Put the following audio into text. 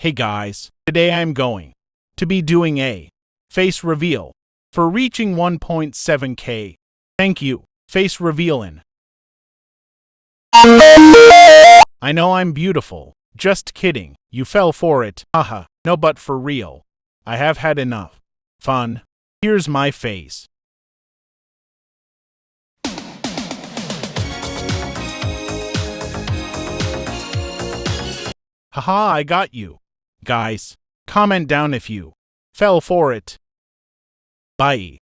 Hey guys, today I'm going to be doing a face reveal for reaching 1.7k. Thank you, face revealin'. I know I'm beautiful. Just kidding. You fell for it. Haha. No, but for real. I have had enough. Fun. Here's my face. Haha, I got you. Guys, comment down if you fell for it. Bye.